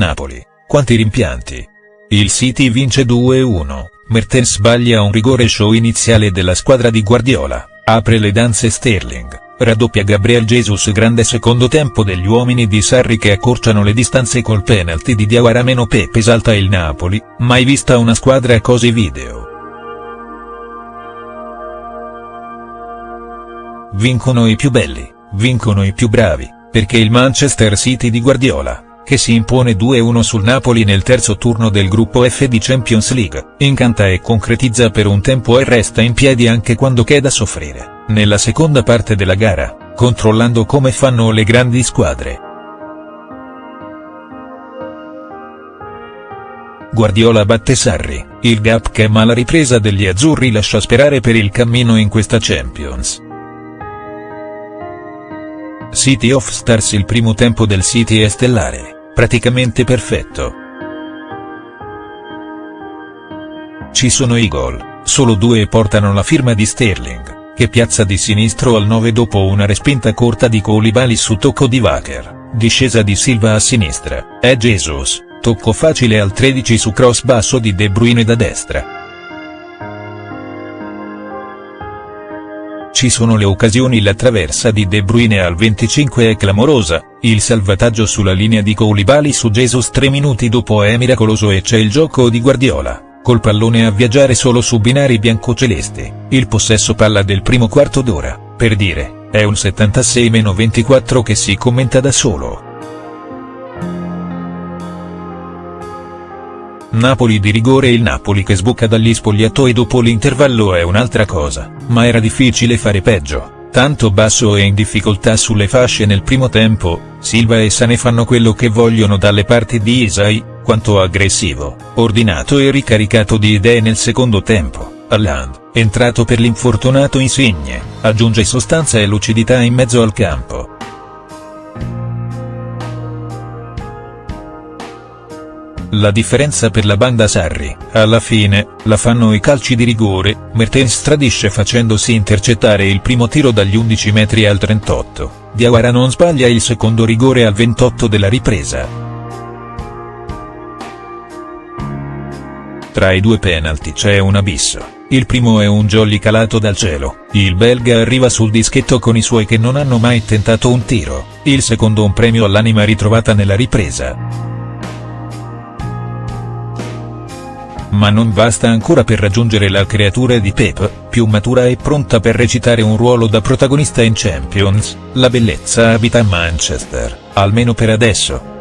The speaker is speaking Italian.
Napoli, quanti rimpianti. Il City vince 2-1, Mertens sbaglia un rigore show iniziale della squadra di Guardiola, apre le danze Sterling, raddoppia Gabriel Jesus grande secondo tempo degli uomini di Sarri che accorciano le distanze col penalty di Diawara meno Pepe esalta il Napoli, mai vista una squadra così video. Vincono i più belli, vincono i più bravi, perché il Manchester City di Guardiola che si impone 2-1 sul Napoli nel terzo turno del gruppo F di Champions League, incanta e concretizza per un tempo e resta in piedi anche quando c'è da soffrire, nella seconda parte della gara, controllando come fanno le grandi squadre. Guardiola batte Sarri, il gap che ma la ripresa degli azzurri lascia sperare per il cammino in questa Champions. City of Stars Il primo tempo del City è stellare praticamente perfetto. Ci sono i gol, solo due portano la firma di Sterling, che piazza di sinistro al 9 dopo una respinta corta di Koulibaly su tocco di Wacker, discesa di Silva a sinistra, è Jesus, tocco facile al 13 su cross basso di De Bruyne da destra. Ci sono le occasioni la traversa di De Bruyne al 25 è clamorosa, il salvataggio sulla linea di Koulibaly su Jesus tre minuti dopo è miracoloso e c'è il gioco di Guardiola, col pallone a viaggiare solo su binari biancocelesti, il possesso palla del primo quarto d'ora, per dire, è un 76-24 che si commenta da solo. Napoli di rigore Il Napoli che sbuca dagli spogliatoi dopo l'intervallo è un'altra cosa, ma era difficile fare peggio, tanto basso e in difficoltà sulle fasce nel primo tempo, Silva e Sane fanno quello che vogliono dalle parti di Isai, quanto aggressivo, ordinato e ricaricato di idee nel secondo tempo. Alland, entrato per l'infortunato Insigne, aggiunge sostanza e lucidità in mezzo al campo. La differenza per la banda Sarri, alla fine, la fanno i calci di rigore, Mertens tradisce facendosi intercettare il primo tiro dagli 11 metri al 38, Diawara non sbaglia il secondo rigore al 28 della ripresa. Tra i due penalty c'è un abisso. Il primo è un jolly calato dal cielo, il belga arriva sul dischetto con i suoi che non hanno mai tentato un tiro, il secondo un premio all'anima ritrovata nella ripresa. Ma non basta ancora per raggiungere la creatura di Pep, più matura e pronta per recitare un ruolo da protagonista in Champions, la bellezza abita a Manchester, almeno per adesso.